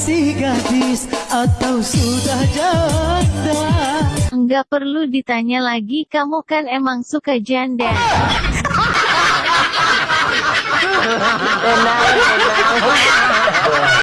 masih gadis atau sudah janda Enggak perlu ditanya lagi kamu kan emang suka janda. Benar.